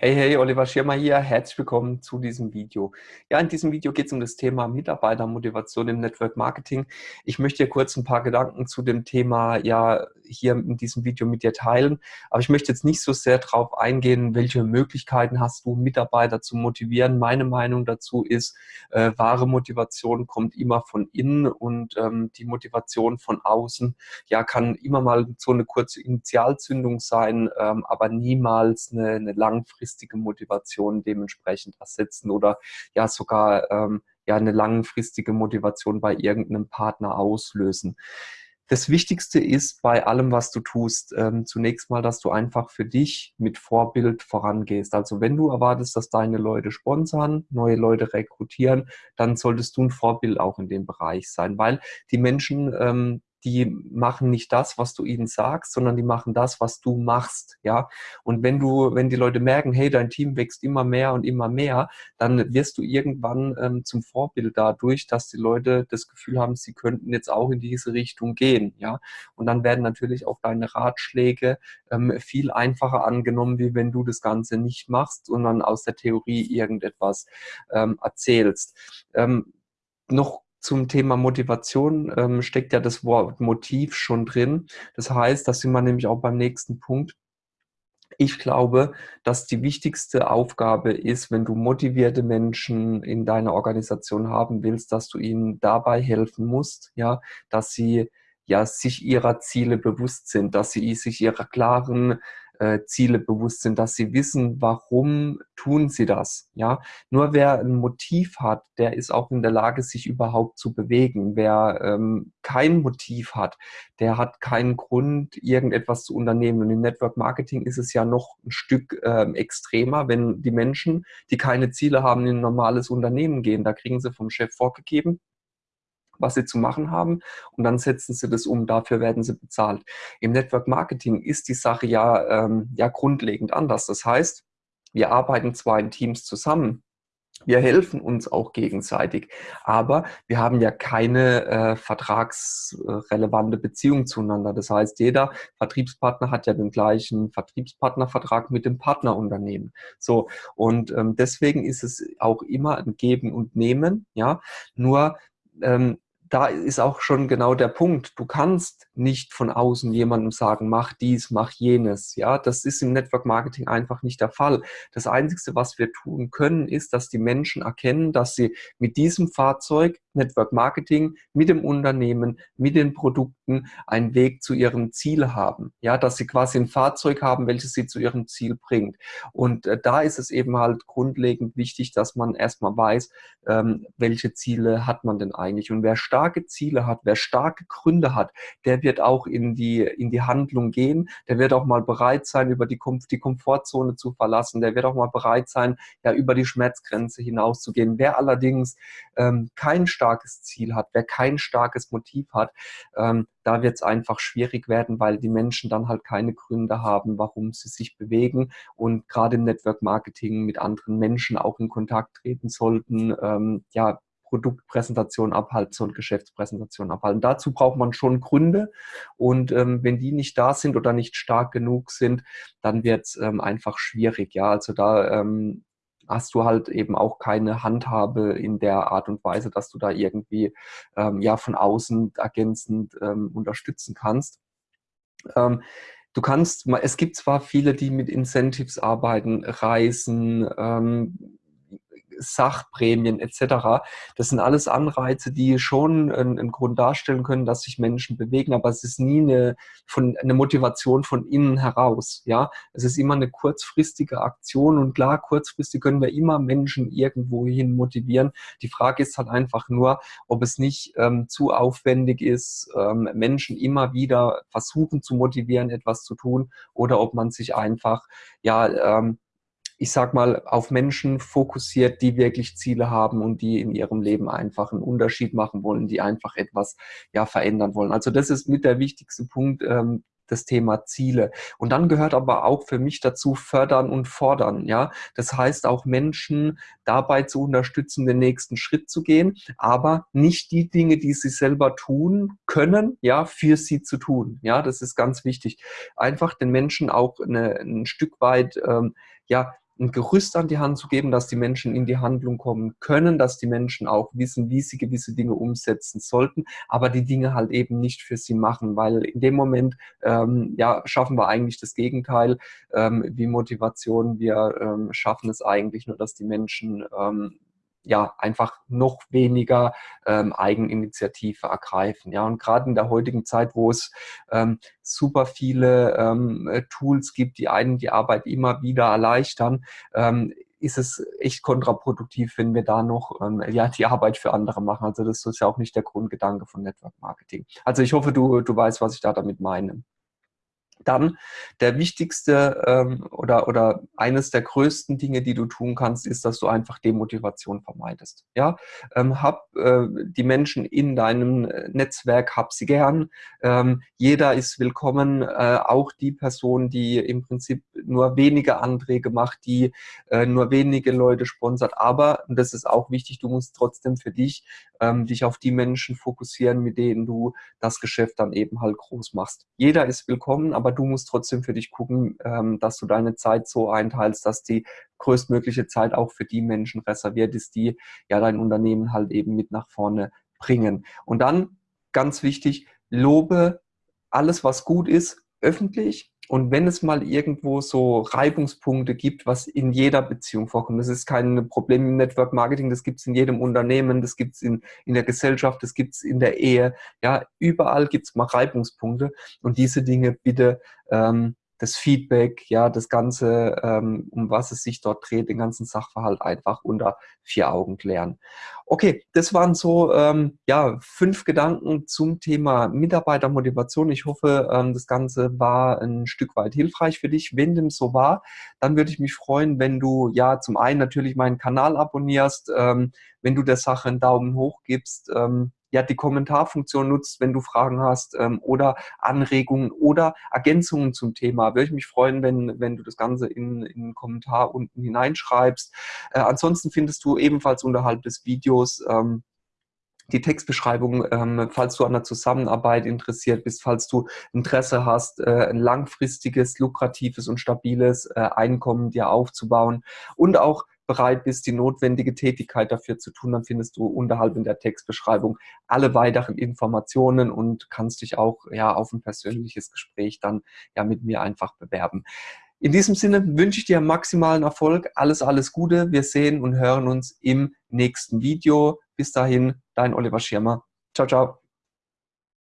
Hey, hey, Oliver Schirmer hier. Herzlich willkommen zu diesem Video. Ja, in diesem Video geht es um das Thema Mitarbeitermotivation im Network Marketing. Ich möchte hier kurz ein paar Gedanken zu dem Thema ja hier in diesem Video mit dir teilen. Aber ich möchte jetzt nicht so sehr darauf eingehen, welche Möglichkeiten hast du, Mitarbeiter zu motivieren. Meine Meinung dazu ist, äh, wahre Motivation kommt immer von innen und ähm, die Motivation von außen ja kann immer mal so eine kurze Initialzündung sein, ähm, aber niemals eine, eine langfristige langfristige Motivation dementsprechend ersetzen oder ja sogar ähm, ja eine langfristige Motivation bei irgendeinem Partner auslösen. Das Wichtigste ist bei allem, was du tust, ähm, zunächst mal, dass du einfach für dich mit Vorbild vorangehst. Also wenn du erwartest, dass deine Leute sponsern, neue Leute rekrutieren, dann solltest du ein Vorbild auch in dem Bereich sein, weil die Menschen, ähm, die machen nicht das, was du ihnen sagst, sondern die machen das, was du machst, ja. Und wenn du, wenn die Leute merken, hey, dein Team wächst immer mehr und immer mehr, dann wirst du irgendwann ähm, zum Vorbild dadurch, dass die Leute das Gefühl haben, sie könnten jetzt auch in diese Richtung gehen, ja. Und dann werden natürlich auch deine Ratschläge ähm, viel einfacher angenommen, wie wenn du das Ganze nicht machst, sondern aus der Theorie irgendetwas ähm, erzählst. Ähm, noch zum Thema Motivation ähm, steckt ja das Wort Motiv schon drin. Das heißt, da sind wir nämlich auch beim nächsten Punkt. Ich glaube, dass die wichtigste Aufgabe ist, wenn du motivierte Menschen in deiner Organisation haben willst, dass du ihnen dabei helfen musst, ja, dass sie ja sich ihrer Ziele bewusst sind, dass sie sich ihrer klaren äh, Ziele bewusst sind, dass sie wissen, warum tun sie das. Ja, nur wer ein Motiv hat, der ist auch in der Lage, sich überhaupt zu bewegen. Wer ähm, kein Motiv hat, der hat keinen Grund, irgendetwas zu unternehmen. Und im Network Marketing ist es ja noch ein Stück ähm, extremer, wenn die Menschen, die keine Ziele haben, in ein normales Unternehmen gehen. Da kriegen sie vom Chef vorgegeben, was sie zu machen haben und dann setzen sie das um, dafür werden sie bezahlt. Im Network Marketing ist die Sache ja, ähm, ja grundlegend anders. Das heißt, wir arbeiten zwar in Teams zusammen, wir helfen uns auch gegenseitig, aber wir haben ja keine äh, vertragsrelevante Beziehung zueinander. Das heißt, jeder Vertriebspartner hat ja den gleichen Vertriebspartnervertrag mit dem Partnerunternehmen. So und ähm, deswegen ist es auch immer ein Geben und Nehmen. Ja, nur ähm, da ist auch schon genau der Punkt. Du kannst nicht von außen jemandem sagen, mach dies, mach jenes. Ja, das ist im Network Marketing einfach nicht der Fall. Das Einzige, was wir tun können, ist, dass die Menschen erkennen, dass sie mit diesem Fahrzeug Network Marketing mit dem Unternehmen, mit den Produkten einen Weg zu ihrem Ziel haben. Ja, dass sie quasi ein Fahrzeug haben, welches sie zu ihrem Ziel bringt. Und äh, da ist es eben halt grundlegend wichtig, dass man erstmal weiß, ähm, welche Ziele hat man denn eigentlich. Und wer starke Ziele hat, wer starke Gründe hat, der wird auch in die, in die Handlung gehen. Der wird auch mal bereit sein, über die, Kom die Komfortzone zu verlassen. Der wird auch mal bereit sein, ja, über die Schmerzgrenze hinauszugehen. Wer allerdings ähm, kein starkes starkes Ziel hat, wer kein starkes Motiv hat, ähm, da wird es einfach schwierig werden, weil die Menschen dann halt keine Gründe haben, warum sie sich bewegen und gerade im Network Marketing mit anderen Menschen auch in Kontakt treten sollten. Ähm, ja, Produktpräsentation abhalten und Geschäftspräsentation abhalten. Dazu braucht man schon Gründe und ähm, wenn die nicht da sind oder nicht stark genug sind, dann wird es ähm, einfach schwierig. Ja, also da ähm, hast du halt eben auch keine Handhabe in der Art und Weise, dass du da irgendwie ähm, ja von außen ergänzend ähm, unterstützen kannst. Ähm, du kannst, es gibt zwar viele, die mit Incentives arbeiten, Reisen, ähm, Sachprämien etc. Das sind alles Anreize, die schon einen, Grund darstellen können, dass sich Menschen bewegen, aber es ist nie eine, von, eine Motivation von innen heraus. Ja, Es ist immer eine kurzfristige Aktion und klar, kurzfristig können wir immer Menschen irgendwohin motivieren. Die Frage ist halt einfach nur, ob es nicht ähm, zu aufwendig ist, ähm, Menschen immer wieder versuchen zu motivieren, etwas zu tun oder ob man sich einfach ja ähm, ich sag mal, auf Menschen fokussiert, die wirklich Ziele haben und die in ihrem Leben einfach einen Unterschied machen wollen, die einfach etwas ja verändern wollen. Also das ist mit der wichtigste Punkt, ähm, das Thema Ziele. Und dann gehört aber auch für mich dazu fördern und fordern. Ja, das heißt auch Menschen dabei zu unterstützen, den nächsten Schritt zu gehen, aber nicht die Dinge, die sie selber tun können, ja, für sie zu tun. Ja, das ist ganz wichtig. Einfach den Menschen auch eine, ein Stück weit, ähm, ja, ein Gerüst an die Hand zu geben, dass die Menschen in die Handlung kommen können, dass die Menschen auch wissen, wie sie gewisse Dinge umsetzen sollten, aber die Dinge halt eben nicht für sie machen, weil in dem Moment ähm, ja, schaffen wir eigentlich das Gegenteil ähm, wie Motivation. Wir ähm, schaffen es eigentlich nur, dass die Menschen ähm, ja einfach noch weniger ähm, Eigeninitiative ergreifen. Ja, und gerade in der heutigen Zeit, wo es ähm, super viele ähm, äh, Tools gibt, die einen die Arbeit immer wieder erleichtern, ähm, ist es echt kontraproduktiv, wenn wir da noch ähm, ja, die Arbeit für andere machen. Also das ist ja auch nicht der Grundgedanke von Network Marketing. Also ich hoffe, du, du weißt, was ich da damit meine. Dann der wichtigste ähm, oder, oder eines der größten Dinge, die du tun kannst, ist, dass du einfach Demotivation vermeidest. Ja? Ähm, hab äh, die Menschen in deinem äh, Netzwerk, hab sie gern. Ähm, jeder ist willkommen, äh, auch die Person, die im Prinzip nur wenige Anträge macht, die äh, nur wenige Leute sponsert. Aber, und das ist auch wichtig, du musst trotzdem für dich ähm, dich auf die Menschen fokussieren, mit denen du das Geschäft dann eben halt groß machst. Jeder ist willkommen, aber du musst trotzdem für dich gucken, ähm, dass du deine Zeit so einteilst, dass die größtmögliche Zeit auch für die Menschen reserviert ist, die ja dein Unternehmen halt eben mit nach vorne bringen. Und dann, ganz wichtig, lobe alles, was gut ist, öffentlich und wenn es mal irgendwo so Reibungspunkte gibt, was in jeder Beziehung vorkommt, das ist kein Problem im Network Marketing, das gibt es in jedem Unternehmen, das gibt es in, in der Gesellschaft, das gibt es in der Ehe, ja, überall gibt es mal Reibungspunkte und diese Dinge bitte ähm, das Feedback, ja, das Ganze, ähm, um was es sich dort dreht, den ganzen Sachverhalt einfach unter vier Augen klären. Okay, das waren so ähm, ja, fünf Gedanken zum Thema Mitarbeitermotivation. Ich hoffe, ähm, das Ganze war ein Stück weit hilfreich für dich. Wenn dem so war, dann würde ich mich freuen, wenn du ja zum einen natürlich meinen Kanal abonnierst, ähm, wenn du der Sache einen Daumen hoch gibst, ähm, ja die Kommentarfunktion nutzt, wenn du Fragen hast ähm, oder Anregungen oder Ergänzungen zum Thema. Würde ich mich freuen, wenn, wenn du das Ganze in, in einen Kommentar unten hineinschreibst. Äh, ansonsten findest du ebenfalls unterhalb des Videos ähm, die Textbeschreibung, ähm, falls du an der Zusammenarbeit interessiert bist, falls du Interesse hast, äh, ein langfristiges, lukratives und stabiles äh, Einkommen dir aufzubauen und auch bereit bist, die notwendige Tätigkeit dafür zu tun, dann findest du unterhalb in der Textbeschreibung alle weiteren Informationen und kannst dich auch ja auf ein persönliches Gespräch dann ja mit mir einfach bewerben. In diesem Sinne wünsche ich dir maximalen Erfolg, alles, alles Gute. Wir sehen und hören uns im nächsten Video. Bis dahin, dein Oliver Schirmer. Ciao, ciao.